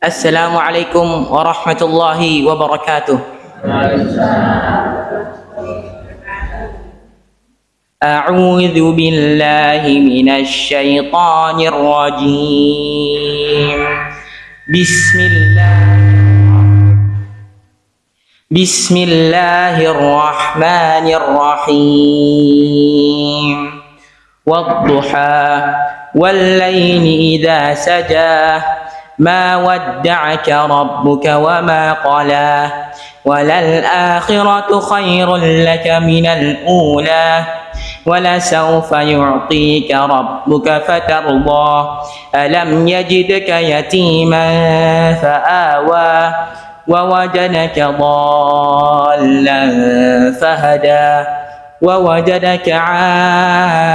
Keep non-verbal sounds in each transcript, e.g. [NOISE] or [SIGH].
Assalamualaikum warahmatullahi wabarakatuh. أعوذ بالله من الشيطان الرجيم. بسم الله بسم الله الرحمن الرحيم. والضحى والليل إذا سجى. ما ودعك ربك وما قلى وللآخرة خير لك من الأولى ولسوف يعطيك ربك فترضى. ألم يجدك يتيما فآوى ووجدك ضالا فهدى ووجدك عائلا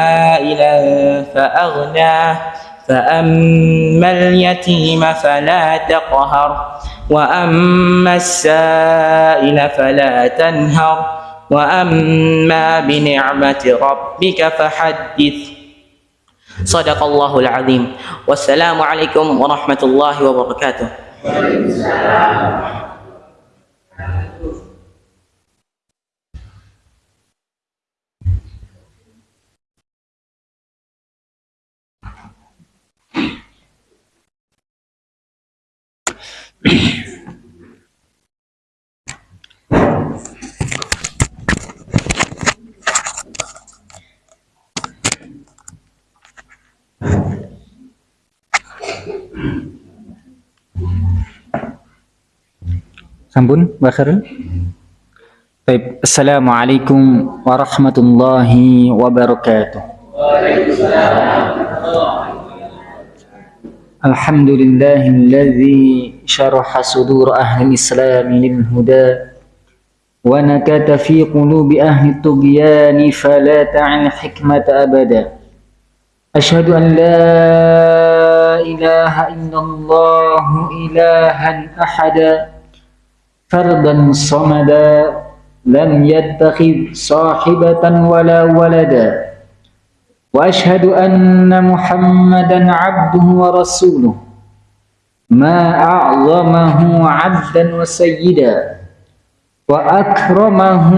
فأغنى فأما اليتيم فلا تقهر وأما السائل فلا تنهر وأما بنعمة ربك فحدث. صدق الله العظيم. والسلام عليكم ورحمة الله وبركاته. Sampun, Mbak Khairul? Baik, Assalamualaikum warahmatullahi wabarakatuh. Alhamdulillahilladzi syaraha شرح صدور أهل الإسلام للهدى ونكت في قلوب أهل الطغيان فلا تعن حكمة أبدا. أشهد أن لا إله إلا الله إلها أحدا فردا صمدا لم يتخذ صاحبة ولا ولدا. وأشهد أن محمدا عبده ورسوله. ما أعظمه عبدا وسيدا وأكرمه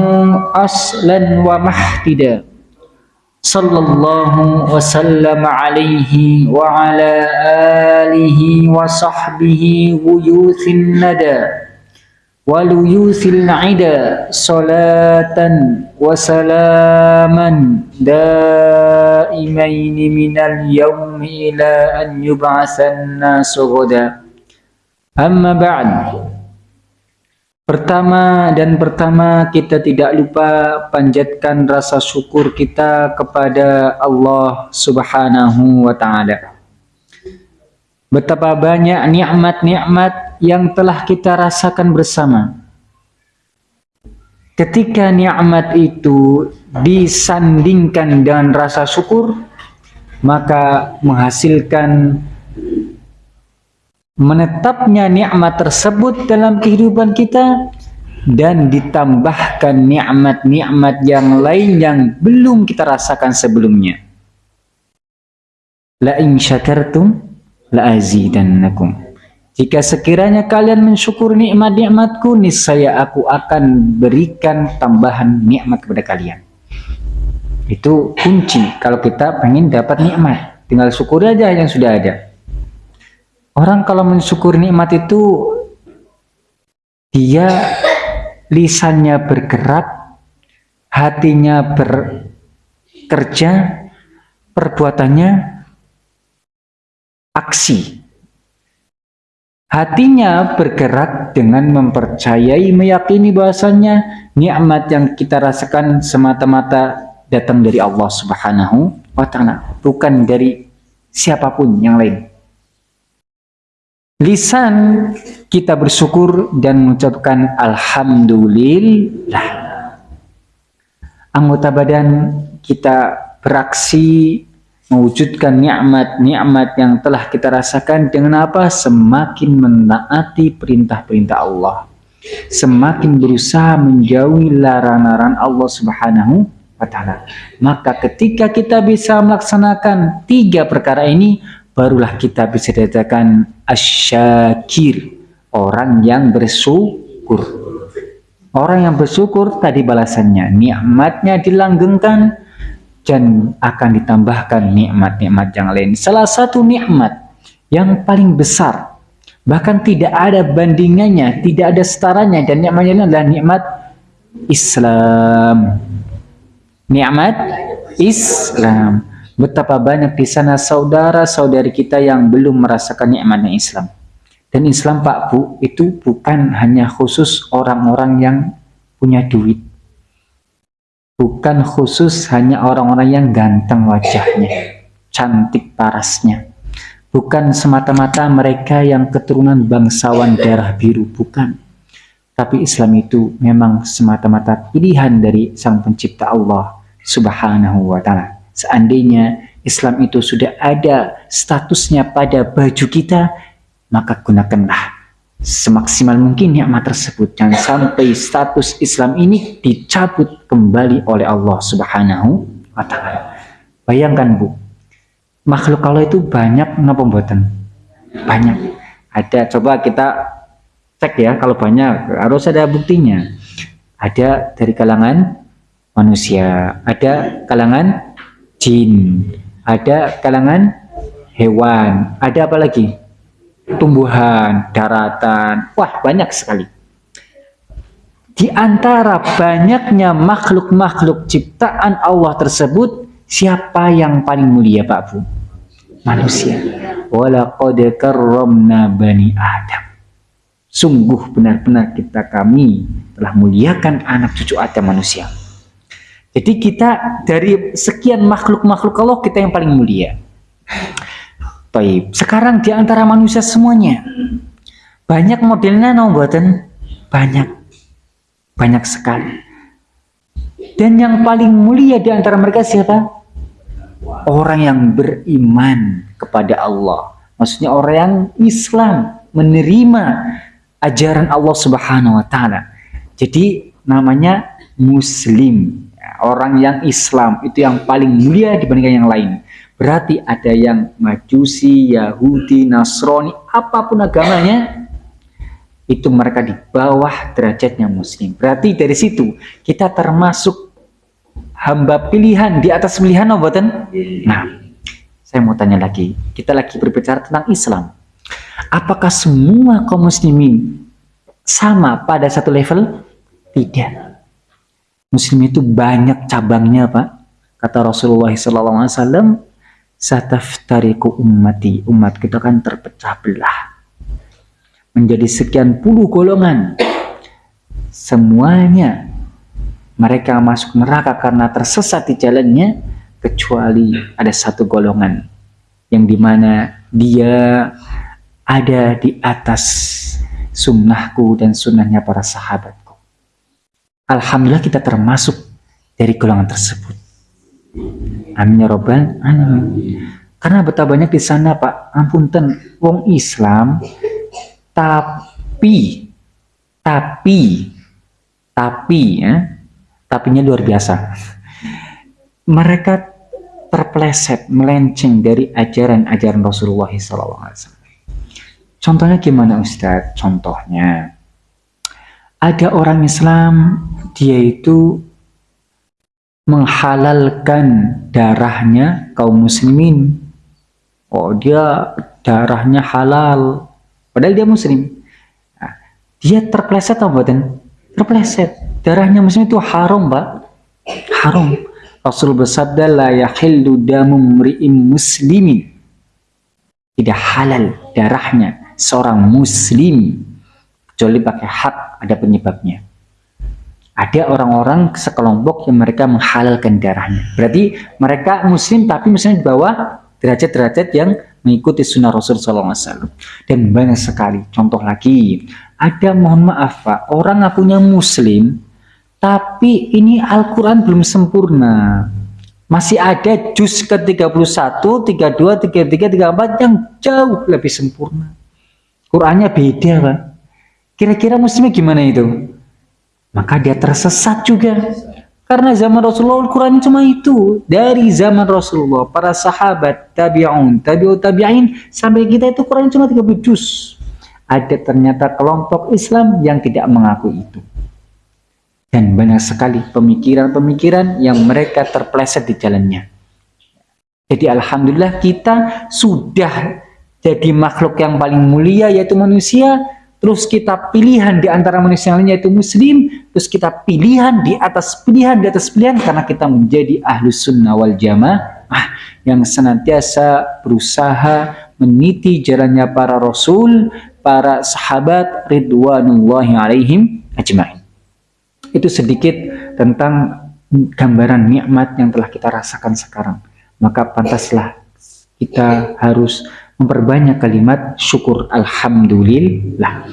أصلا ومحتدا صلى الله وسلم عليه وعلى آله وصحبه ويوث الندى. waluyusil na'ida salatan wasalaman daimaini minal yaumi ila an yub'atsanna sughda amma ba'd Pertama dan pertama kita tidak lupa panjatkan rasa syukur kita kepada Allah Subhanahu wa taala. Betapa banyak nikmat-nikmat yang telah kita rasakan bersama. Ketika nikmat itu disandingkan dengan rasa syukur, maka menghasilkan menetapnya nikmat tersebut dalam kehidupan kita dan ditambahkan nikmat-nikmat yang lain yang belum kita rasakan sebelumnya. La in syakartum la azidannakum. Jika sekiranya kalian mensyukur nikmat-nikmatku, niscaya aku akan berikan tambahan nikmat kepada kalian. Itu kunci kalau kita ingin dapat nikmat. Tinggal syukur aja yang sudah ada. Orang kalau mensyukur nikmat itu, dia lisannya bergerak, hatinya bekerja, perbuatannya aksi Hatinya bergerak dengan mempercayai, meyakini bahasanya nikmat yang kita rasakan semata-mata datang dari Allah Subhanahu wa taala, bukan dari siapa pun yang lain. Lisan kita bersyukur dan mengucapkan alhamdulillah. Anggota badan kita beraksi mewujudkan nikmat-nikmat yang telah kita rasakan dengan apa? Semakin menaati perintah-perintah Allah. Semakin berusaha menjauhi larangan-larangan Allah Subhanahu wa taala. Maka ketika kita bisa melaksanakan tiga perkara ini, barulah kita bisa dikatakan asyakir, orang yang bersyukur. Orang yang bersyukur tadi balasannya, nikmatnya dilanggengkan dan akan ditambahkan nikmat-nikmat yang lain. Salah satu nikmat yang paling besar, bahkan tidak ada bandingannya, tidak ada setaranya dan nikmatnya adalah nikmat Islam. Nikmat Islam. Betapa banyak di sana saudara-saudari kita yang belum merasakan nikmatnya Islam. Dan Islam Pak Bu itu bukan hanya khusus orang-orang yang punya duit. Bukan khusus hanya orang-orang yang ganteng wajahnya, cantik parasnya. Bukan semata-mata mereka yang keturunan bangsawan darah biru, bukan. Tapi Islam itu memang semata-mata pilihan dari Sang Pencipta Allah Subhanahu wa taala. Seandainya Islam itu sudah ada statusnya pada baju kita, maka gunakanlah semaksimal mungkin nikmat tersebut. Jangan sampai status Islam ini dicabut kembali oleh Allah Subhanahu wa taala. Bayangkan Bu, makhluk Allah itu banyak napa mboten? Banyak. Ada coba kita cek ya kalau banyak harus ada buktinya. Ada dari kalangan manusia, ada kalangan jin, ada kalangan hewan, ada apa lagi? Tumbuhan, daratan, wah banyak sekali. Di antara banyaknya makhluk-makhluk ciptaan Allah tersebut, siapa yang paling mulia Pak Bu? Manusia. Walaqad karramna bani Adam. Sungguh benar-benar kita kami telah muliakan anak cucu Adam manusia. Jadi kita dari sekian makhluk-makhluk Allah kita yang paling mulia. Baik, sekarang di antara manusia semuanya banyak modelnya no banyak banyak sekali. Dan yang paling mulia di antara mereka siapa? Orang yang beriman kepada Allah. Maksudnya orang yang Islam menerima ajaran Allah Subhanahu wa taala. Jadi namanya muslim. Orang yang Islam itu yang paling mulia dibandingkan yang lain. Berarti ada yang Majusi, Yahudi, Nasrani, apa pun agamanya, itu mereka di bawah derajatnya Muslim. Berarti dari situ kita termasuk hamba pilihan di atas pilihan obatan. Nah, saya mau tanya lagi. Kita lagi berbicara tentang Islam. Apakah semua kaum muslimin sama pada satu level? Tidak. Muslim itu banyak cabangnya, Pak. Kata Rasulullah SAW, sataftariku ummati. Umat kita kan terpecah belah. Menjadi sekian puluh golongan. Semuanya mereka masuk neraka karena tersesat di jalannya kecuali ada satu golongan yang di mana dia ada di atas sunnahku dan sunnahnya para sahabatku. Alhamdulillah kita termasuk dari golongan tersebut Amin ya robbal alamin. Karena betapa banyak di sana Pak, ampun ten, wong Islam, tapi, tapi, tapi ya, tapinya luar biasa. Mereka terpleset, melenceng dari ajaran-ajaran Rasulullah SAW. Contohnya gimana Ustadz? Contohnya, ada orang Islam, dia itu menghalalkan darahnya kaum muslimin. Oh, dia darahnya halal. Padahal dia muslim. Nah, dia terpleset atau buatan? Terpleset. Darahnya muslim itu haram, Pak. Haram. Rasul bersabda la yahillu damu mri'in muslimin. Tidak halal darahnya seorang muslim kecuali pakai hak ada penyebabnya ada orang-orang sekelompok yang mereka menghalalkan darahnya. Berarti mereka muslim tapi misalnya di bawah derajat-derajat yang mengikuti sunnah Rasul SAW. Dan banyak sekali. Contoh lagi, ada mohon maaf Pak, orang ngakunya muslim, tapi ini Al-Quran belum sempurna. Masih ada juz ke-31, 32, 33, 34 yang jauh lebih sempurna. Qurannya beda Pak. Kira-kira muslimnya gimana itu? Maka dia tersesat juga. Karena zaman Rasulullah Al-Quran cuma itu. Dari zaman Rasulullah, para sahabat, tabi'un, tabi'ut tabi'in, sampai kita itu Quran cuma 30 juz. Ada ternyata kelompok Islam yang tidak mengaku itu. Dan banyak sekali pemikiran-pemikiran yang mereka terpleset di jalannya. Jadi Alhamdulillah kita sudah jadi makhluk yang paling mulia yaitu manusia terus kita pilihan di antara manusia lainnya yaitu muslim, terus kita pilihan di atas pilihan di atas pilihan karena kita menjadi ahlus sunnah wal jamaah yang senantiasa berusaha meniti jalannya para rasul, para sahabat ridwanullahi alaihim ajma'in. Itu sedikit tentang gambaran nikmat yang telah kita rasakan sekarang. Maka pantaslah kita harus memperbanyak kalimat syukur Alhamdulillah.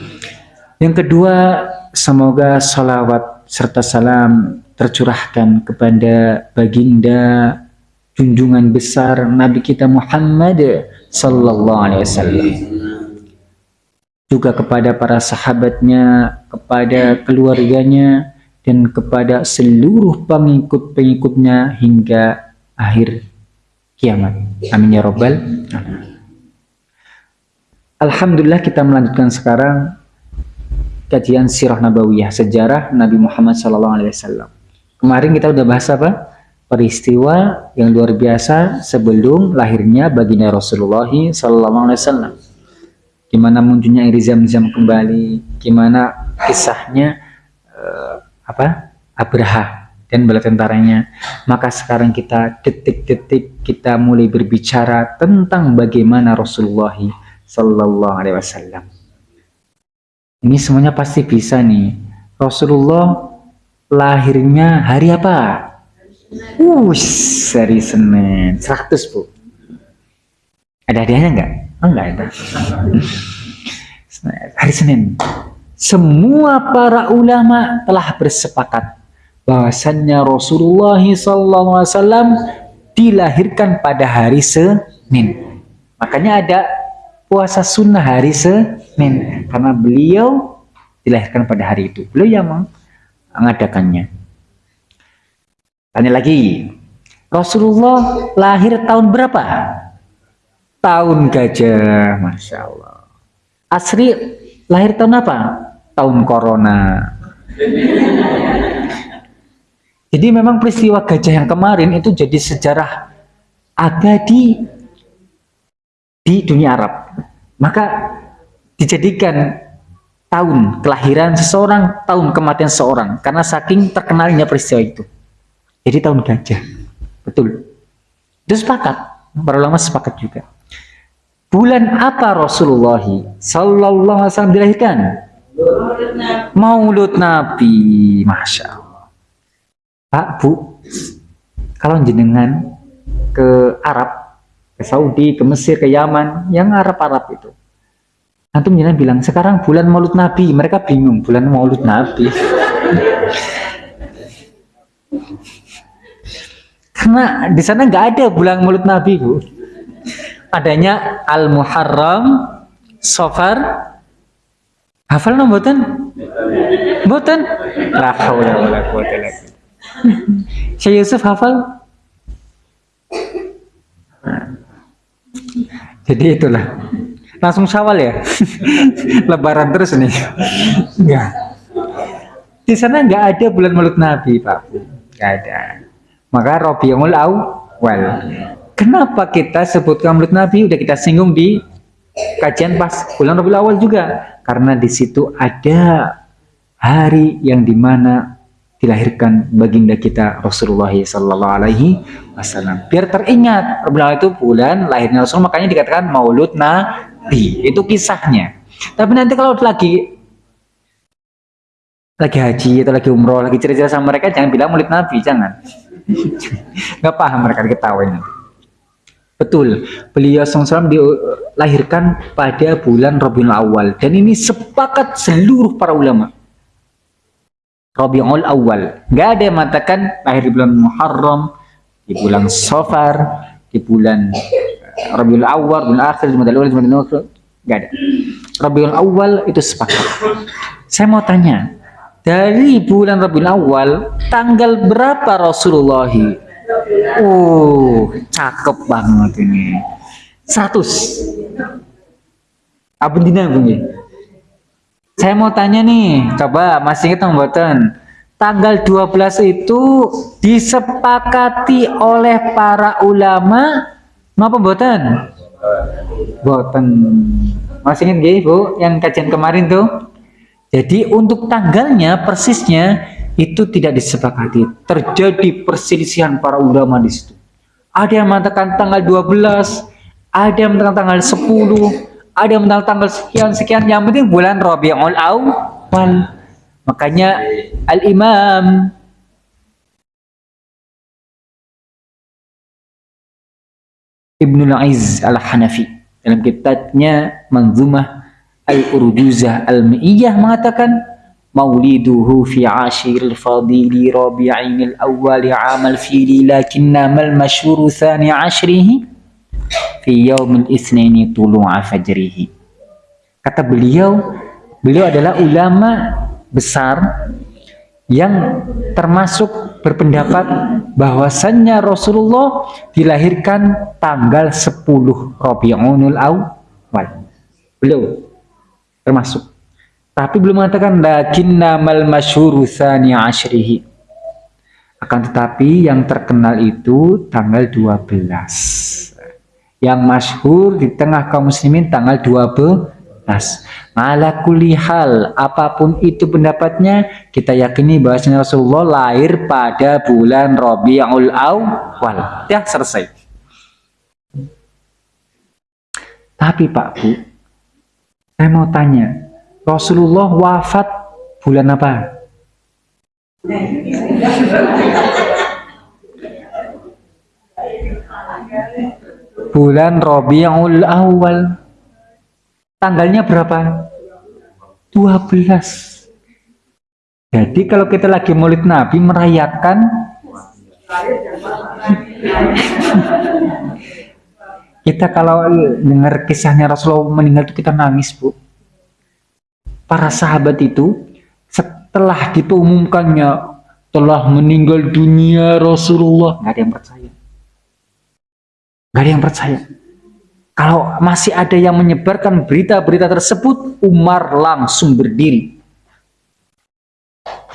Yang kedua, semoga salawat serta salam tercurahkan kepada baginda junjungan besar Nabi kita Muhammad Sallallahu Alaihi Wasallam juga kepada para sahabatnya, kepada keluarganya, dan kepada seluruh pengikut-pengikutnya hingga akhir kiamat. Amin ya robbal alamin. Alhamdulillah kita melanjutkan sekarang kajian sirah nabawiyah, sejarah Nabi Muhammad SAW. Kemarin kita udah bahas apa? Peristiwa yang luar biasa sebelum lahirnya baginda Rasulullah SAW. Gimana munculnya air zam-zam kembali, gimana kisahnya uh, apa? Abraha dan bala tentaranya. Maka sekarang kita detik-detik kita mulai berbicara tentang bagaimana Rasulullah Sallallahu Alaihi Wasallam. Ini semuanya pasti bisa nih. Rasulullah lahirnya hari apa? Us, hari Senin. 100 bu. Ada hadiahnya enggak? Oh, enggak ada. [LAUGHS] hari Senin. Semua para ulama telah bersepakat bahwasannya Rasulullah SAW dilahirkan pada hari Senin. Makanya ada puasa sunnah hari Senin. Karena beliau dilahirkan pada hari itu. Beliau yang mengadakannya. Tanya lagi. Rasulullah lahir tahun berapa? Tahun gajah Masya Allah. Asri lahir tahun apa? Tahun corona. Jadi memang peristiwa gajah yang kemarin itu jadi sejarah abadi di dunia Arab. Maka dijadikan tahun kelahiran seseorang, tahun kematian seseorang karena saking terkenalnya peristiwa itu. Jadi tahun gajah. Betul. Itu sepakat. Para ulama sepakat juga. Bulan apa Rasulullah sallallahu alaihi wasallam dilahirkan? Maulud Nabi. Masya Allah. Pak, Bu, kalau jenengan ke Arab ke Saudi, ke Mesir, ke Yaman, yang Arab-Arab itu. Antum jangan bilang, sekarang bulan maulud Nabi. Mereka bingung, bulan maulud Nabi. [LAUGHS] Karena di sana nggak ada bulan maulud Nabi, Bu. Adanya Al-Muharram, Sofar, hafal no boten? Boten? La Syekh Yusuf hafal? Jadi itulah. Langsung syawal ya. [LAUGHS] Lebaran terus nih. Enggak. Di sana nggak ada bulan mulut Nabi, Pak. Nggak ada. Maka Rabiul Awal. Kenapa kita sebutkan mulut Nabi? Udah kita singgung di kajian pas bulan Rabiul Awal juga. Karena di situ ada hari yang di mana dilahirkan baginda kita Rasulullah Sallallahu Alaihi Wasallam. Biar teringat, Rabiul itu bulan lahirnya Rasul, makanya dikatakan Maulud Nabi. Itu kisahnya. Tapi nanti kalau lagi lagi haji atau lagi umroh, lagi cerita sama mereka, jangan bilang Maulid Nabi, jangan. [LAUGHS] Gak paham mereka diketawain. Betul, beliau SAW dilahirkan pada bulan Rabiul Awal dan ini sepakat seluruh para ulama Rabiul Awal. Nggak ada yang mengatakan lahir di bulan Muharram, di bulan Safar, di bulan eh, Rabiul Awal, bulan akhir, bulan Awal, bulan Awal, nggak ada. Rabiul Awal itu sepakat. Saya mau tanya, dari bulan Rabiul Awal tanggal berapa Rasulullah oh cakep banget ini 100 apa dina bunyi saya mau tanya nih coba masih ingat mboten tanggal 12 itu disepakati oleh para ulama ngapa mboten mboten masih ingat gak Bu yang kajian kemarin tuh jadi untuk tanggalnya persisnya itu tidak disepakati. Terjadi perselisihan para ulama di situ. Ada yang mengatakan tanggal 12, ada yang mengatakan tanggal 10, ada mengatakan tanggal sekian sekian. Yang penting bulan Rabiul Awal. Makanya Al-Imam Ibnu Aiz Al-Hanafi dalam kitabnya Manzumah Al-Urjuzah Al-Mi'iyah mengatakan Mauliduhu fi ashiril fadili rabi'in al-awwali amal fili lakinna mal masyhuru thani ashrihi fi yaumil itsnaini tulu'a fajrihi kata beliau beliau adalah ulama besar yang termasuk berpendapat bahwasannya Rasulullah dilahirkan tanggal 10 Rabiul Awal. Beliau termasuk. Tapi belum mengatakan lakinna mal masyhuru tsani asyrihi. Akan tetapi yang terkenal itu tanggal 12 yang masyhur di tengah kaum muslimin tanggal 12 Malah kulihal apa pun itu pendapatnya kita yakini bahwa Rasulullah lahir pada bulan Rabiul Awal. Ya selesai. Tapi Pak Bu saya mau tanya, Rasulullah wafat bulan apa? Bulan Rabiul Awal. Tanggalnya berapa? 12. Jadi kalau kita lagi Maulid Nabi merayakan [LAUGHS] Kita kalau dengar kisahnya Rasulullah meninggal itu kita nangis, Bu. Para sahabat itu setelah diumumkannya telah meninggal dunia Rasulullah, nggak ada yang percaya. Nggak ada yang percaya. Kalau masih ada yang menyebarkan berita-berita tersebut, Umar langsung berdiri.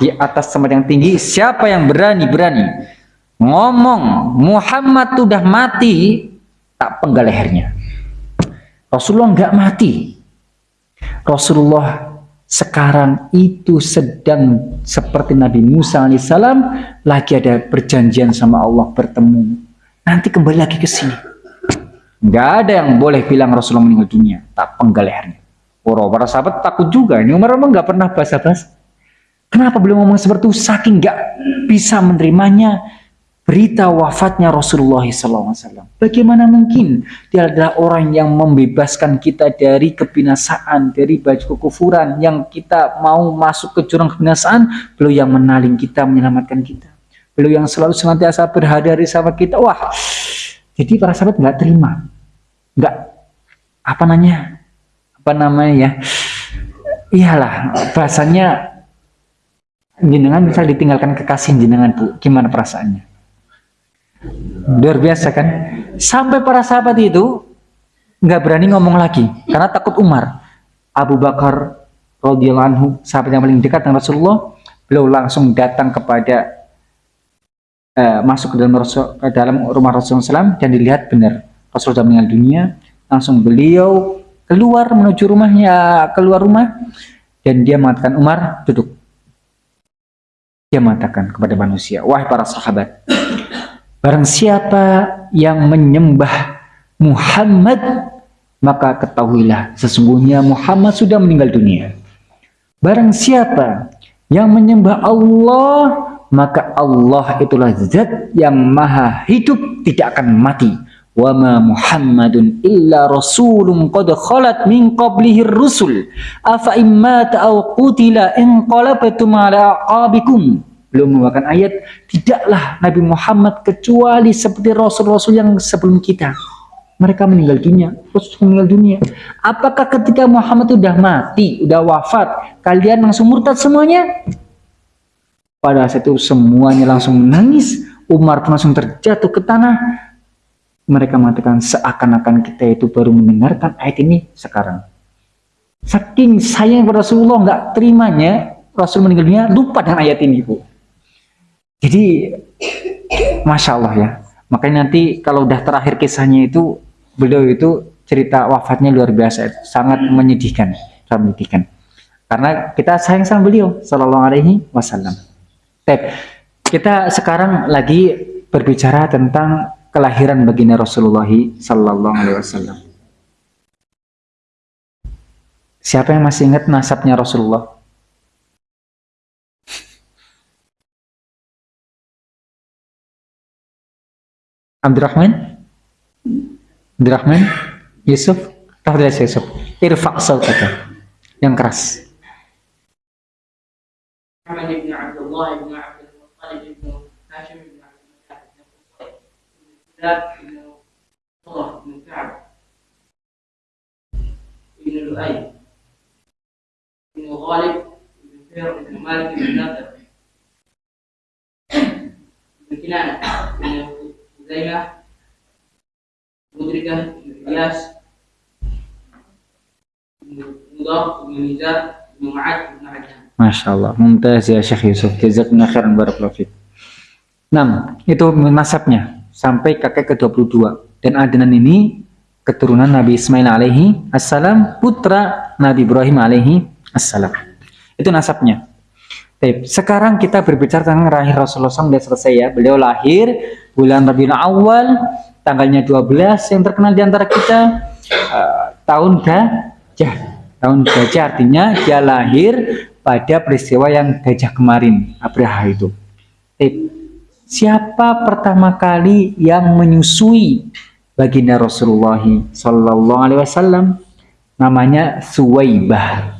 Di atas tempat yang tinggi, siapa yang berani-berani ngomong Muhammad sudah mati, tak penggal lehernya. Rasulullah nggak mati. Rasulullah sekarang itu sedang seperti Nabi Musa alaihissalam lagi ada perjanjian sama Allah bertemu. Nanti kembali lagi ke sini. Nggak ada yang boleh bilang Rasulullah meninggal dunia. Tak penggal lehernya. Para, sahabat takut juga. Ini Umar memang nggak pernah basa-basi. Kenapa belum ngomong seperti itu? Saking nggak bisa menerimanya berita wafatnya Rasulullah SAW. Bagaimana mungkin dia adalah orang yang membebaskan kita dari kebinasaan, dari baju kekufuran yang kita mau masuk ke jurang kebinasaan, beliau yang menaling kita, menyelamatkan kita. Beliau yang selalu senantiasa berhari-hari sama kita. Wah, jadi para sahabat nggak terima, nggak apa namanya, apa namanya ya, iyalah bahasanya jenengan bisa ditinggalkan kekasih jenengan bu, gimana perasaannya? Luar biasa kan? Sampai para sahabat itu nggak berani ngomong lagi karena takut Umar. Abu Bakar radhiyallahu anhu, sahabat yang paling dekat dengan Rasulullah, beliau langsung datang kepada uh, masuk ke dalam ke dalam rumah Rasulullah SAW dan dilihat benar Rasulullah sudah meninggal dunia. Langsung beliau keluar menuju rumahnya, keluar rumah dan dia mengatakan Umar duduk. Dia mengatakan kepada manusia, wahai para sahabat, Barang siapa yang menyembah Muhammad, maka ketahuilah sesungguhnya Muhammad sudah meninggal dunia. Barang siapa yang menyembah Allah, maka Allah itulah zat yang maha hidup, tidak akan mati. Wa ma Muhammadun illa rasulun qad khalat min qablihi rusul afa imma ta'aw qutila in Beliau membawakan ayat, tidaklah Nabi Muhammad kecuali seperti Rasul-Rasul yang sebelum kita. Mereka meninggal dunia, Rasul meninggal dunia. Apakah ketika Muhammad sudah mati, sudah wafat, kalian langsung murtad semuanya? Pada saat itu semuanya langsung menangis. Umar pun langsung terjatuh ke tanah. Mereka mengatakan seakan-akan kita itu baru mendengarkan ayat ini sekarang. Saking sayang pada Rasulullah nggak terimanya Rasul meninggal dunia lupa dengan ayat ini bu. Jadi masya Allah ya. Makanya nanti kalau udah terakhir kisahnya itu beliau itu cerita wafatnya luar biasa, sangat menyedihkan, sangat menyedihkan. Karena kita sayang sama beliau, Shallallahu Alaihi Wasallam. Kita sekarang lagi berbicara tentang kelahiran baginda Rasulullah Sallallahu Alaihi Wasallam. Siapa yang masih ingat nasabnya Rasulullah? Abdurrahman? Abdurrahman? Yusuf? Tahu Yusuf? Irfa' sautaka. Yang keras. بن كلاب بن مرة بن كعب بن لؤي بن غالب بن فير بن مالك بن نضر بن كنانة بن خزيمة مدركة بن إلياس بن مضر بن ميزان بن معاذ بن عدنان Masya Allah, mumtaz ya Syekh Yusuf. Jazakumullah khairan barakallahu Nah, itu nasabnya sampai kakek ke-22. Dan Adnan ini keturunan Nabi Ismail alaihi assalam, putra Nabi Ibrahim alaihi assalam. Itu nasabnya. Baik, sekarang kita berbicara tentang lahir Rasulullah SAW sudah selesai ya. Beliau lahir bulan Rabiul Awal, tanggalnya 12 yang terkenal di antara kita uh, tahun gajah. Tahun gajah artinya dia lahir pada peristiwa yang gajah kemarin, Abraha itu. Eh, siapa pertama kali yang menyusui baginda Rasulullah Sallallahu Alaihi Wasallam? Namanya Suwaibah.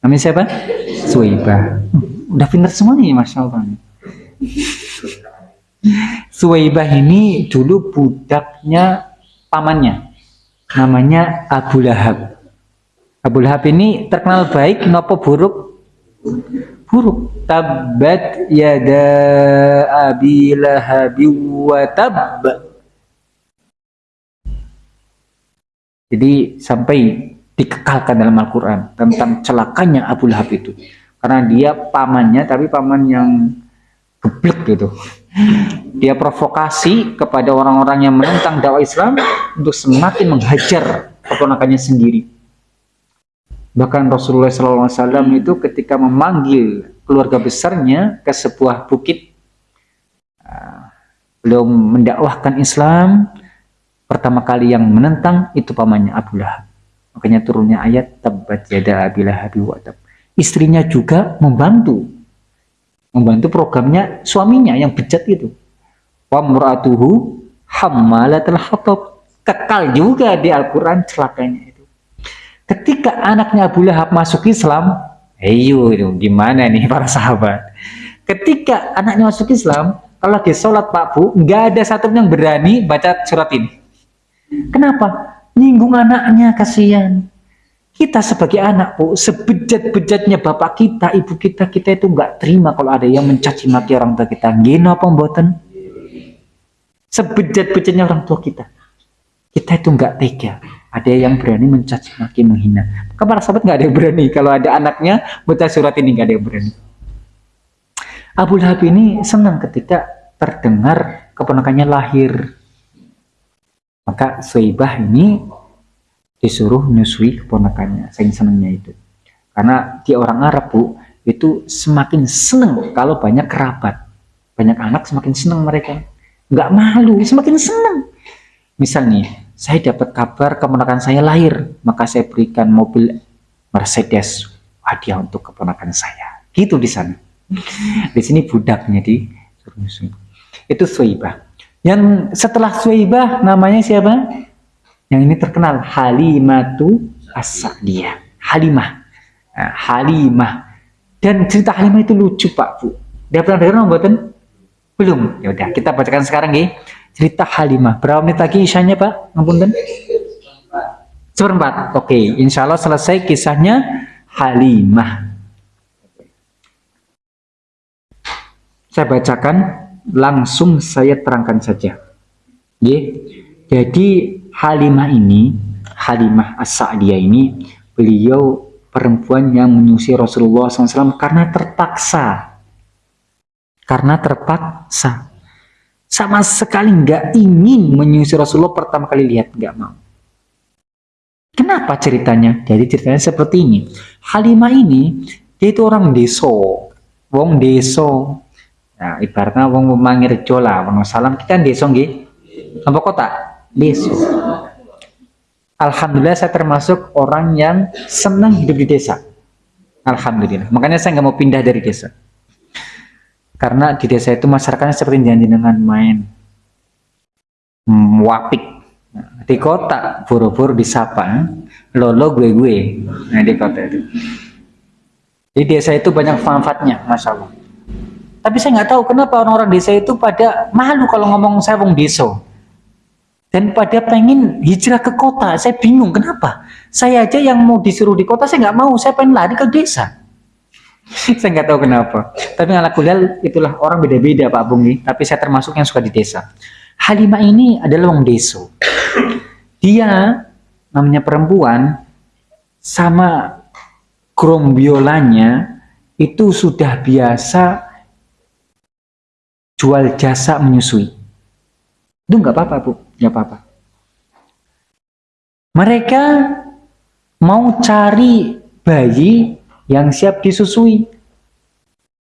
Namanya siapa? Suwaibah. Udah pintar semua nih, masya Allah. Suwaibah ini dulu budaknya pamannya, namanya Abu Lahab. Abu Lahab ini terkenal baik, nopo buruk buruk. Tabat yada abi wa tab. Jadi sampai dikekalkan dalam Al-Quran tentang celakanya Abu Lahab itu. Karena dia pamannya tapi paman yang geblek gitu. Dia provokasi kepada orang-orang yang menentang dakwah Islam untuk semakin menghajar keponakannya sendiri Bahkan Rasulullah SAW itu ketika memanggil keluarga besarnya ke sebuah bukit, uh, beliau mendakwahkan Islam, pertama kali yang menentang itu pamannya Abu Lahab. Makanya turunnya ayat tabat yada Abi Lahab Istrinya juga membantu. Membantu programnya suaminya yang bejat itu. Wa muratuhu hammalatul hatab. Kekal juga di Al-Qur'an celakanya Ketika anaknya Abu Lahab masuk Islam, ayo gimana nih para sahabat? Ketika anaknya masuk Islam, kalau lagi sholat Pak Bu, nggak ada satu yang berani baca surat ini. Kenapa? Nyinggung anaknya, kasihan. Kita sebagai anak Bu, sebejat-bejatnya bapak kita, ibu kita, kita itu nggak terima kalau ada yang mencaci maki orang tua kita. Gino mboten? Sebejat-bejatnya orang tua kita. Kita itu nggak tega ada yang berani mencaci maki menghina. Maka para sahabat nggak ada yang berani? Kalau ada anaknya baca surat ini nggak ada yang berani. Abu Lahab ini senang ketika terdengar keponakannya lahir. Maka Suibah ini disuruh nyusui keponakannya saya senangnya itu. Karena dia orang Arab bu itu semakin senang kalau banyak kerabat. Banyak anak semakin senang mereka. Nggak malu semakin senang misal nih saya dapat kabar keponakan saya lahir, maka saya berikan mobil Mercedes hadiah untuk keponakan saya. Gitu di sana. [LAUGHS] Di sini budaknya di itu Suwaibah. Yang setelah Suwaibah namanya siapa? Yang ini terkenal Halimatu As-Sa'diyah. Halimah. Nah, Halimah. Dan cerita Halimah itu lucu Pak Bu. Dia pernah dengar buatan? Belum. Ya udah, kita bacakan sekarang ya cerita Halimah. Berapa menit lagi isyanya Pak? Ngapunten. Seperempat. Oke, insya Allah selesai kisahnya Halimah. saya bacakan langsung saya terangkan saja. Ye. Jadi Halimah ini, Halimah As-Sa'diyah ini, beliau perempuan yang menyusui Rasulullah SAW karena terpaksa. Karena terpaksa. Sama sekali nggak ingin menyusui Rasulullah pertama kali lihat, nggak mau. Kenapa ceritanya? Jadi ceritanya seperti ini. Halimah ini, dia itu orang deso. Wong deso. Nah, ibaratnya wong memangir jola, wong salam kita deso nggih. Apa kota? Deso. Alhamdulillah saya termasuk orang yang senang hidup di desa. Alhamdulillah. Makanya saya nggak mau pindah dari desa. Karena di desa itu masyarakatnya seperti janji dengan main hmm, wapik. Di kota buru-buru disapa, lolo gue gue. Nah di kota itu. Di desa itu banyak manfaatnya, masya Allah. Tapi saya nggak tahu kenapa orang-orang desa itu pada malu kalau ngomong saya wong desa dan pada pengen hijrah ke kota. Saya bingung kenapa. Saya aja yang mau disuruh di kota, saya nggak mau. Saya pengen lari ke desa. [LAUGHS] saya nggak tahu kenapa. Tapi ala kuliah itulah orang beda-beda Pak Bungi. Tapi saya termasuk yang suka di desa. Halimah ini adalah orang desa. Dia namanya perempuan sama grombiolanya itu sudah biasa jual jasa menyusui. Itu nggak apa-apa Bu nggak apa-apa. Mereka mau cari bayi yang siap disusui.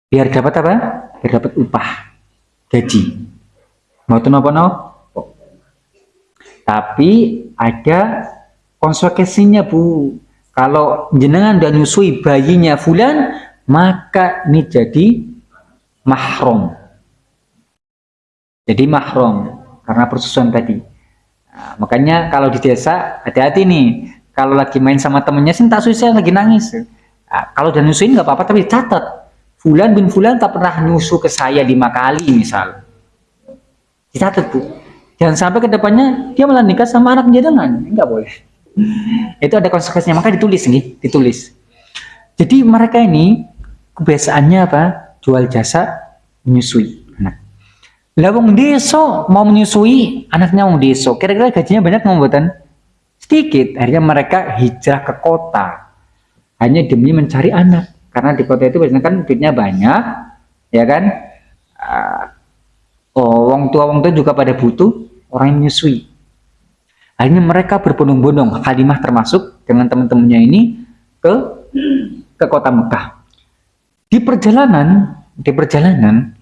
Biar dapat apa? Biar dapat upah, gaji. Mau tuh apa? Tapi ada konsekuensinya bu. Kalau jenengan dan nyusui bayinya fulan, maka ini jadi mahrum. Jadi mahrum karena persusuan tadi. Nah, makanya kalau di desa hati-hati nih. Kalau lagi main sama temennya sih tak susah lagi nangis. Nah, kalau udah nyusuin nggak apa-apa tapi catat. Fulan bin Fulan tak pernah nyusu ke saya lima kali misal. Dicatat bu. Jangan sampai ke depannya dia malah nikah sama anak jenengan. Enggak boleh. [LAUGHS] Itu ada konsekuensinya. Maka ditulis nih, ditulis. Jadi mereka ini kebiasaannya apa? Jual jasa menyusui. Lah wong deso mau menyusui anaknya wong deso. Kira-kira gajinya banyak mau buatan? Sedikit. Akhirnya mereka hijrah ke kota. Hanya demi mencari anak. Karena di kota itu biasanya kan duitnya banyak, ya kan? Uh, oh, wong tua wong tua juga pada butuh orang yang menyusui. Akhirnya mereka berbondong-bondong, Halimah termasuk dengan teman-temannya ini ke ke kota Mekah. Di perjalanan, di perjalanan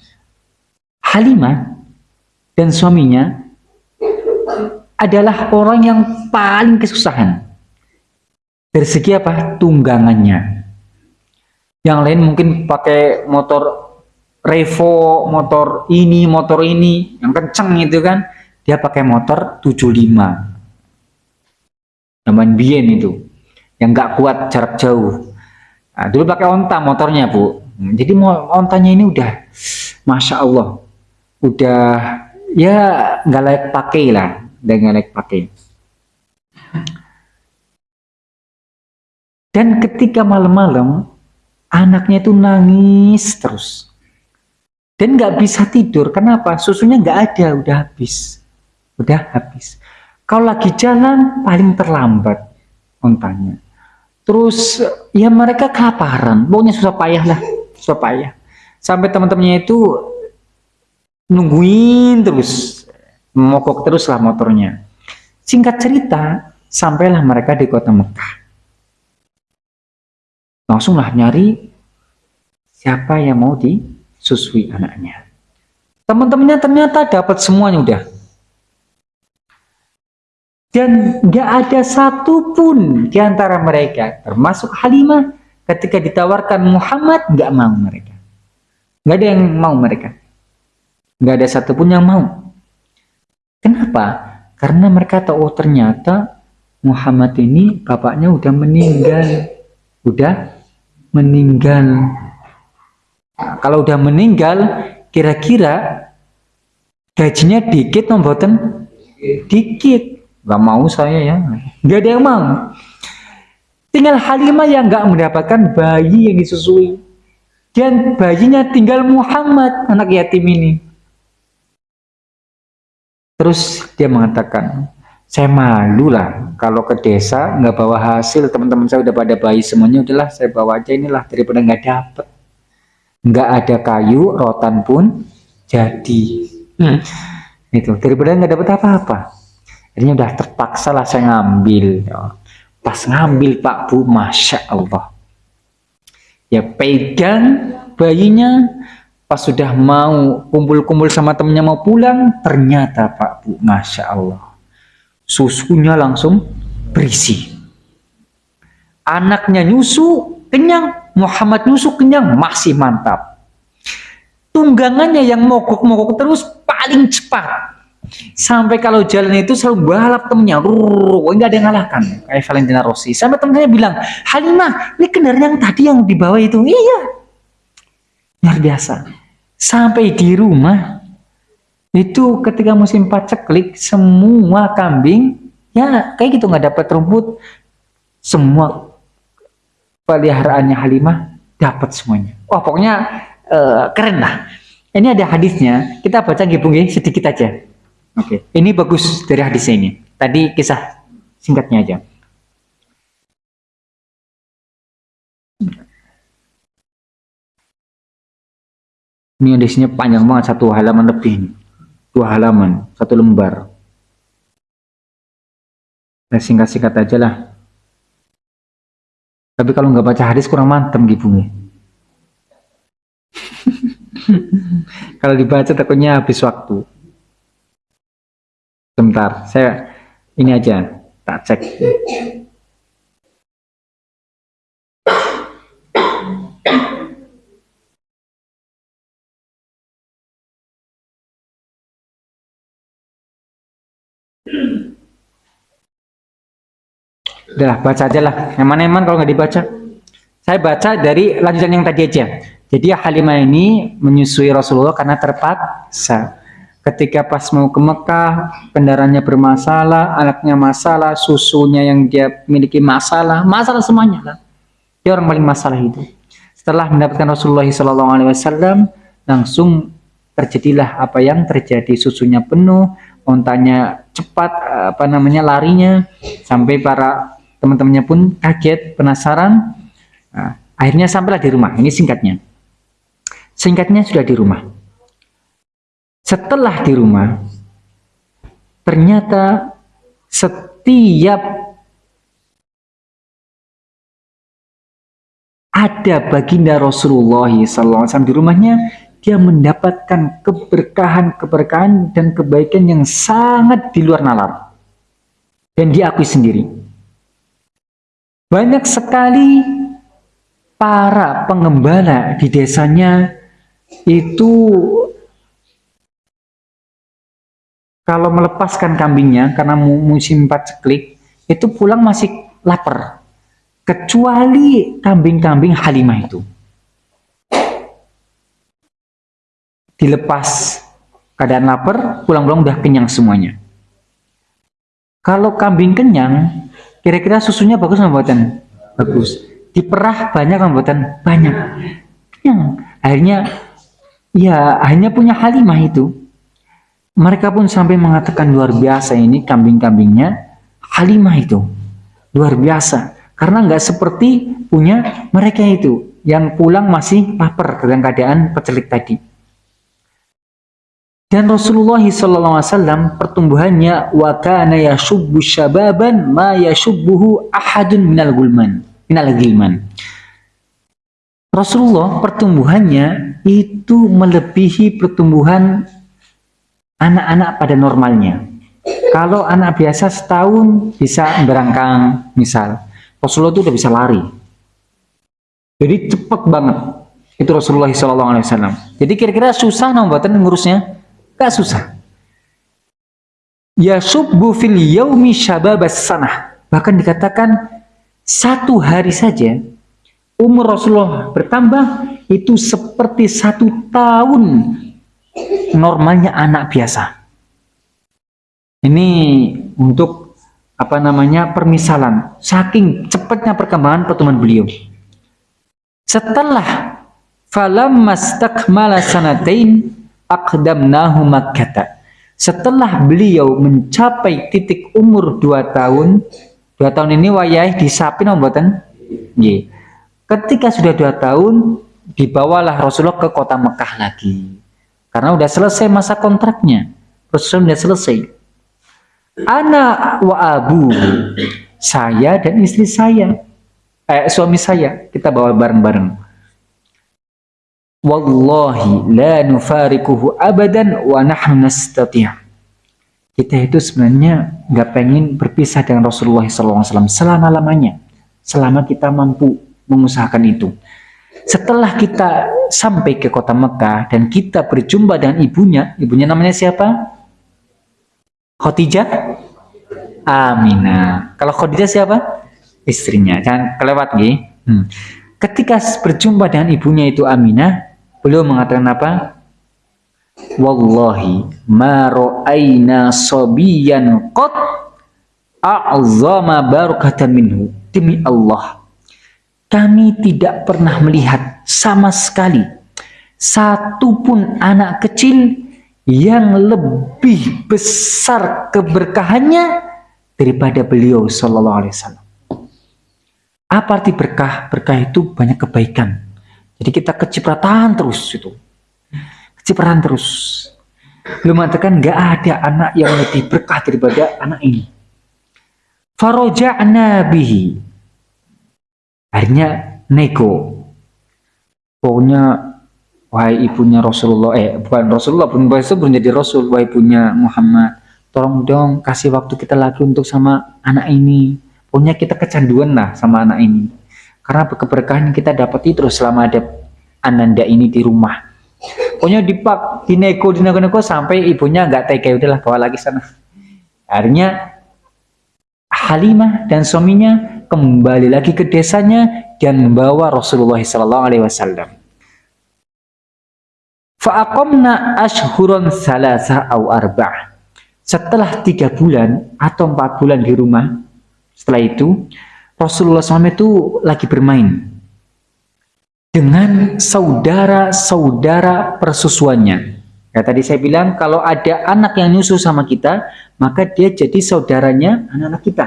Halimah dan suaminya adalah orang yang paling kesusahan dari segi apa? Tunggangannya. Yang lain mungkin pakai motor Revo motor ini motor ini. Yang kenceng itu kan dia pakai motor 75 zaman bien itu yang nggak kuat jarak jauh. Nah, dulu pakai onta motornya bu. Jadi ontanya ini udah Masya Allah udah ya nggak layak pakai lah dan nggak layak pakai dan ketika malam-malam anaknya itu nangis terus. Dan nggak bisa tidur. Kenapa? Susunya nggak ada. Udah habis. Udah habis. Kalau lagi jalan paling terlambat ontanya terus ya mereka kelaparan. Pokoknya susah payah lah. Susah payah. Sampai teman-temannya itu nungguin terus. Mogok terus lah motornya. Singkat cerita sampailah mereka di kota Mekah langsunglah nyari siapa yang mau disusui anaknya teman-temannya ternyata dapat semuanya udah dan gak ada satupun di antara mereka termasuk Halimah ketika ditawarkan Muhammad gak mau mereka gak ada yang mau mereka nggak ada satupun yang mau. Kenapa? Karena mereka tahu oh, ternyata Muhammad ini bapaknya udah meninggal, udah meninggal. Nah, kalau udah meninggal, kira-kira gajinya dikit membuatan dikit. Gak mau saya ya, nggak ada yang mau. Tinggal Halimah yang nggak mendapatkan bayi yang disusui. Dan bayinya tinggal Muhammad, anak yatim ini. Terus dia mengatakan, saya malu lah kalau ke desa nggak bawa hasil. Teman-teman saya udah pada bayi semuanya udahlah saya bawa aja inilah daripada nggak dapet. Nggak ada kayu rotan pun jadi. Hmm. itu daripada nggak dapet apa-apa. Akhirnya udah terpaksa lah saya ngambil. Pas ngambil Pak Bu Masya Allah. Ya pegang bayinya. Pas sudah mau kumpul-kumpul sama temennya mau pulang ternyata Pak Bu Masya Allah susunya langsung berisi. Anaknya nyusu kenyang, Muhammad nyusu kenyang masih mantap. Tunggangannya yang mogok-mogok terus paling cepat. Sampai kalau jalan itu selalu balap temennya, Rrrr, enggak ada yang ngalahkan. Kayak Valentina Rossi. Sampai temennya bilang, Halimah, ini kendaraan yang tadi yang dibawa itu. Iya. Luar biasa. Sampai di rumah, itu ketika musim paceklik semua kambing ya kayak gitu nggak dapat rumput. Semua peliharaannya Halimah dapat semuanya. Wah pokoknya uh, keren lah. Ini ada hadisnya. Kita baca gibung sedikit aja. Oke. Ini bagus dari hadisnya ini. Tadi kisah singkatnya aja. Ini hadisnya panjang banget satu halaman lebih ini dua halaman, satu lembar. Nah, singkat-singkat aja lah. Tapi kalau nggak baca hadis kurang mantep gitu [LAUGHS] nih. kalau dibaca takutnya habis waktu. Sebentar, saya ini aja tak cek. Udah baca aja lah. Yang mana eman kalau nggak dibaca? Saya baca dari lanjutan yang tadi aja. Jadi Halimah ini menyusui Rasulullah karena terpaksa. Ketika pas mau ke Mekah, kendaraannya bermasalah, anaknya masalah, susunya yang dia miliki masalah, masalah semuanya lah. Dia orang paling masalah itu. Setelah mendapatkan Rasulullah SAW, langsung terjadilah apa yang terjadi. Susunya penuh, ontanya cepat, apa namanya larinya, sampai para teman-temannya pun kaget, penasaran. Nah, akhirnya sampailah di rumah. Ini singkatnya. Singkatnya sudah di rumah. Setelah di rumah, ternyata setiap ada baginda Rasulullah SAW di rumahnya, dia mendapatkan keberkahan-keberkahan dan kebaikan yang sangat di luar nalar. Dan diakui sendiri. Banyak sekali para pengembala di desanya itu kalau melepaskan kambingnya karena musim paceklik itu pulang masih lapar kecuali kambing-kambing Halimah itu dilepas keadaan lapar pulang-pulang udah kenyang semuanya kalau kambing kenyang Kira-kira susunya bagus nggak buatan? Bagus. Diperah banyak nggak buatan? Banyak. Yang akhirnya ya akhirnya punya Halimah itu. Mereka pun sampai mengatakan luar biasa ini kambing-kambingnya Halimah itu. Luar biasa. Karena nggak seperti punya mereka itu yang pulang masih lapar dengan keadaan pecelik tadi. Dan Rasulullah SAW pertumbuhannya wa kana yashubbu syababan ma yashubbuhu ahadun minal gulman minal gilman. Rasulullah pertumbuhannya itu melebihi pertumbuhan anak-anak pada normalnya. Kalau anak biasa setahun bisa berangkang misal, Rasulullah itu udah bisa lari. Jadi cepat banget itu Rasulullah SAW. Jadi kira-kira susah nombatan ngurusnya? Gak susah. Ya subbu fil yaumi syababas sanah. Bahkan dikatakan satu hari saja umur Rasulullah bertambah itu seperti satu tahun normalnya anak biasa. Ini untuk apa namanya permisalan. Saking cepatnya perkembangan pertemuan beliau. Setelah falamma stakmala sanatain aqdamnahu makkata setelah beliau mencapai titik umur dua tahun dua tahun ini wayai disapin mboten? Nggih. Ketika sudah dua tahun dibawalah Rasulullah ke kota Mekah lagi. Karena udah selesai masa kontraknya. Rasulullah sudah selesai. Anak wa abu saya dan istri saya. Eh, suami saya. Kita bawa bareng-bareng wallahi la nufarikuhu abadan wa nahnu nastati' kita itu sebenarnya nggak pengen berpisah dengan Rasulullah SAW selama-lamanya. Selama kita mampu mengusahakan itu. Setelah kita sampai ke kota Mekah dan kita berjumpa dengan ibunya ibunya namanya siapa? Khadijah? Aminah kalau Khadijah siapa? istrinya. Jangan kelewat nih hmm. ketika berjumpa dengan ibunya itu Aminah Beliau mengatakan apa? Wallahi ma ra'ayna sabiyan qat a'zama barakatan minhu. Demi Allah, kami tidak pernah melihat sama sekali satu pun anak kecil yang lebih besar keberkahannya daripada beliau sallallahu alaihi wasallam. Apa arti berkah? Berkah itu banyak kebaikan. Jadi kita kecipratan terus itu. Kecipratan terus. Belum mengatakan nggak ada anak yang lebih berkah daripada anak ini. Faroja'na bihi. Akhirnya neko. Pokoknya wahai ibunya Rasulullah, eh bukan Rasulullah, pun belum jadi Rasul, wahai ibunya Muhammad. Tolong dong kasih waktu kita lagi untuk sama anak ini. Pokoknya kita kecanduan lah sama anak ini karena keberkahan kita dapati terus selama ada ananda ini di rumah. Pokoknya dipak, dinego, dinego-nego sampai ibunya nggak tega, udahlah bawa lagi sana. Akhirnya Halimah dan suaminya kembali lagi ke desanya dan membawa Rasulullah Sallallahu Alaihi Wasallam. Fa'akomna ashhuron salasa au arba'ah. Setelah tiga bulan atau empat bulan di rumah, setelah itu Rasulullah SAW itu lagi bermain dengan saudara-saudara persusuannya. Ya, tadi saya bilang kalau ada anak yang nyusu sama kita, maka dia jadi saudaranya anak-anak kita.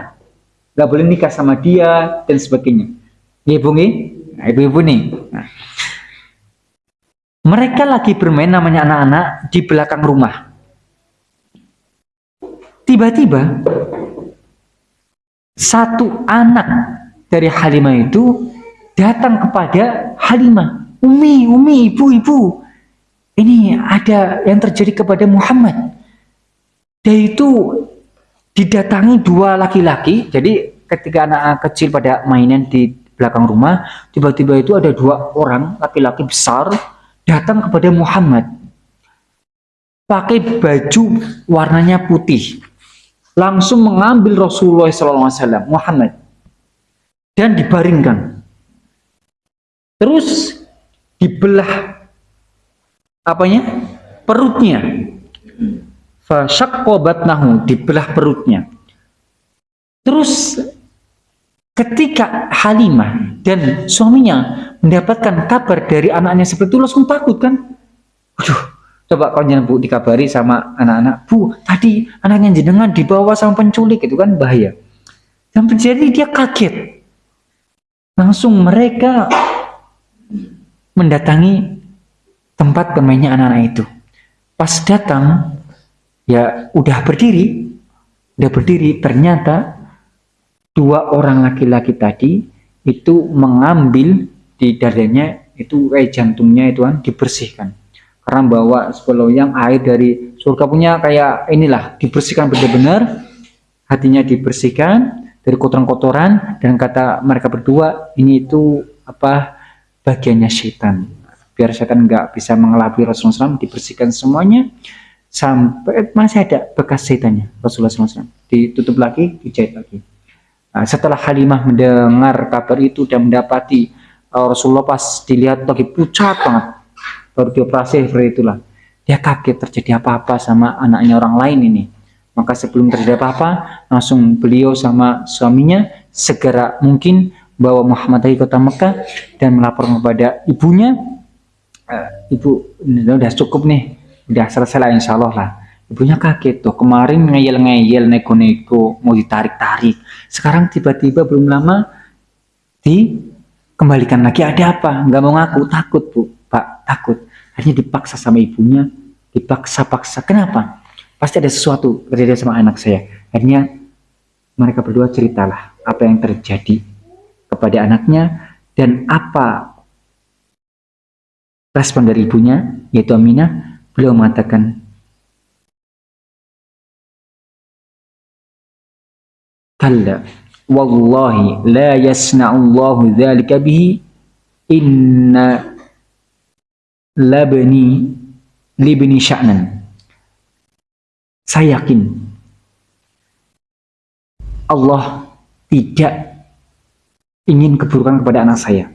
Gak boleh nikah sama dia dan sebagainya. Ibu nih, nah, ibu-ibu nih. Mereka lagi bermain namanya anak-anak di belakang rumah. Tiba-tiba satu anak dari Halimah itu datang kepada Halimah. Umi, Umi, Ibu, Ibu. Ini ada yang terjadi kepada Muhammad. Dia itu didatangi dua laki-laki. Jadi ketika anak kecil pada mainan di belakang rumah, tiba-tiba itu ada dua orang laki-laki besar datang kepada Muhammad. Pakai baju warnanya putih langsung mengambil Rasulullah SAW Muhammad dan dibaringkan. Terus dibelah apanya? Perutnya. Fasyaqqabatnahu dibelah perutnya. Terus ketika Halimah dan suaminya mendapatkan kabar dari anaknya seperti itu langsung takut kan? Waduh, Coba kau jangan bu dikabari sama anak-anak, bu tadi anaknya jenengan dibawa sama penculik itu kan bahaya. Dan terjadi dia kaget. Langsung mereka mendatangi tempat bermainnya anak-anak itu. Pas datang, ya udah berdiri, udah berdiri. Ternyata dua orang laki-laki tadi itu mengambil di dadanya itu kayak jantungnya itu kan dibersihkan karena bawa yang air dari surga punya kayak inilah dibersihkan benar-benar. Hatinya dibersihkan dari kotoran-kotoran dan kata mereka berdua ini itu apa? Bagiannya setan. Biar setan nggak bisa mengelabui Rasulullah SAW dibersihkan semuanya. Sampai masih ada bekas setannya Rasulullah SAW ditutup lagi dijahit lagi. Nah, setelah Halimah mendengar kabar itu dan mendapati uh, Rasulullah pas dilihat lagi pucat banget baru dioperasi seperti itulah. Dia kaget terjadi apa-apa sama anaknya orang lain ini. Maka sebelum terjadi apa-apa langsung beliau sama suaminya segera mungkin bawa Muhammad dari kota Mekah dan melapor kepada ibunya. "Eh, ibu udah cukup nih. Udah selesai lah insya Allah lah. Ibunya kaget tuh. Kemarin ngeyel-ngeyel neko-neko mau ditarik-tarik. Sekarang tiba-tiba belum lama dikembalikan lagi. Ada apa? Nggak mau ngaku. Takut bu. Pak takut akhirnya dipaksa sama ibunya dipaksa-paksa. Kenapa? Pasti ada sesuatu terjadi sama anak saya. Akhirnya mereka berdua ceritalah apa yang terjadi kepada anaknya dan apa respon dari ibunya yaitu Aminah. Beliau mengatakan kalla wallahi la yasna'ullahu dzalika bihi. Inna labni libni sya'nan. Saya yakin Allah tidak ingin keburukan kepada anak saya.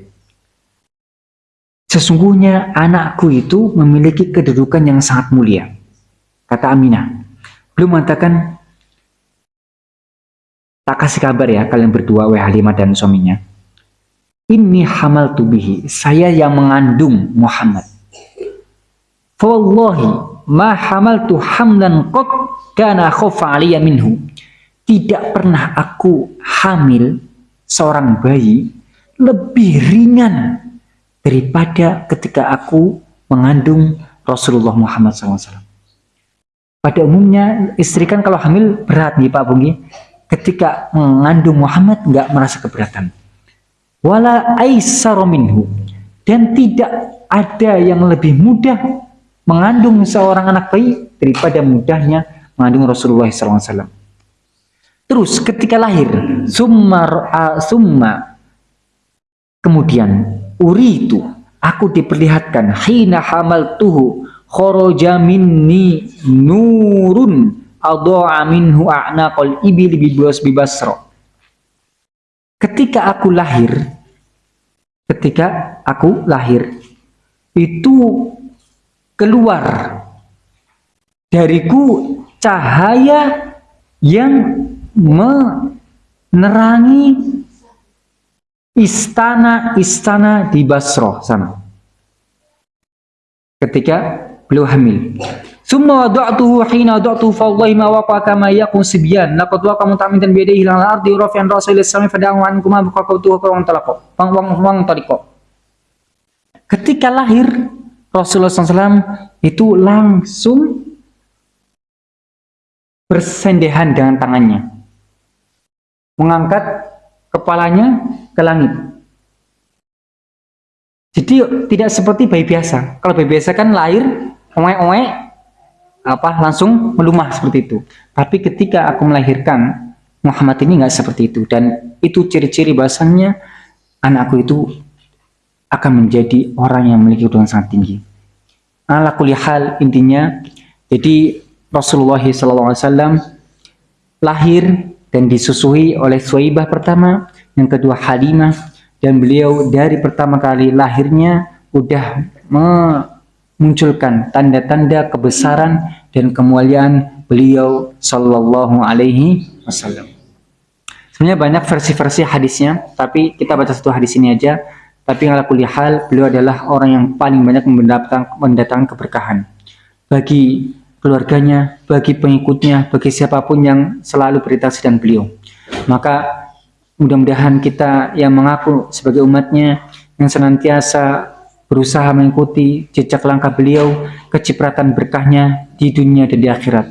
Sesungguhnya anakku itu memiliki kedudukan yang sangat mulia. Kata Aminah belum mengatakan tak kasih kabar ya kalian berdua wahai Halimah dan suaminya. Ini hamal tubihi saya yang mengandung Muhammad Wallahi ma hamaltu hamlan qat kana khofa aliyya minhu tidak pernah aku hamil seorang bayi lebih ringan daripada ketika aku mengandung Rasulullah Muhammad SAW. Pada umumnya istri kan kalau hamil berat nih Pak Bungi ketika mengandung Muhammad nggak merasa keberatan. Wala minhu dan tidak ada yang lebih mudah mengandung seorang anak bayi daripada mudahnya mengandung Rasulullah SAW. Terus ketika lahir, summa, summa kemudian uri itu aku diperlihatkan hina hamal tuhu khoroja minni nurun adha'a minhu a'naqal ibil bibas bibasra ketika aku lahir ketika aku lahir itu keluar dariku cahaya yang menerangi istana-istana di Basrah sana. Ketika beliau hamil. Summa wada'tuhu hina wada'tuhu fawallahi ma waqa kama yakun sibyan. Laqad waqa mutamidan bi yadihi lan ardi rafi'an ra'sa ila sami fada'u ankuma baqaqtu wa wang talaqo wang wang wang taliko ketika lahir Rasulullah SAW itu langsung bersendehan dengan tangannya. Mengangkat kepalanya ke langit. Jadi tidak seperti bayi biasa. Kalau bayi biasa kan lahir oe-oe apa langsung melumah seperti itu. Tapi ketika aku melahirkan Muhammad ini nggak seperti itu. Dan itu ciri-ciri bahasanya anakku itu akan menjadi orang yang memiliki kedudukan sangat tinggi. Ala hal intinya jadi Rasulullah SAW lahir dan disusui oleh Suwaibah pertama, yang kedua Halimah dan beliau dari pertama kali lahirnya udah munculkan tanda-tanda kebesaran dan kemuliaan beliau sallallahu alaihi wasallam. Sebenarnya banyak versi-versi hadisnya, tapi kita baca satu hadis ini aja. Tapi ala kulli hal, beliau adalah orang yang paling banyak mendatang, mendatangkan keberkahan bagi keluarganya, bagi pengikutnya, bagi siapa pun yang selalu berinteraksi dengan beliau. Maka mudah-mudahan kita yang mengaku sebagai umatnya yang senantiasa berusaha mengikuti jejak langkah beliau, kecipratan berkahnya di dunia dan di akhirat.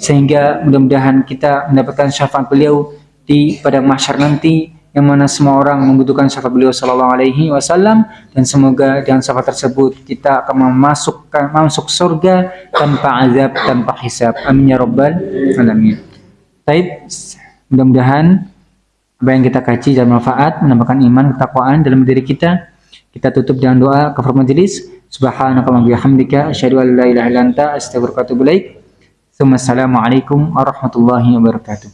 Sehingga mudah-mudahan kita mendapatkan syafaat beliau di pada mahsyar nanti yang mana semua orang membutuhkan syafaat beliau sallallahu alaihi wasallam dan semoga dengan syafaat tersebut kita akan memasukkan masuk surga tanpa azab tanpa hisab amin ya rabbal alamin baik mudah-mudahan apa yang kita kaji dan manfaat menambahkan iman ketakwaan dalam diri kita kita tutup dengan doa kafar majelis. Subhanakallahumma bihamdika asyhadu an la ilaha illa anta astaghfiruka wa atubu ilaik. Assalamualaikum warahmatullahi wabarakatuh.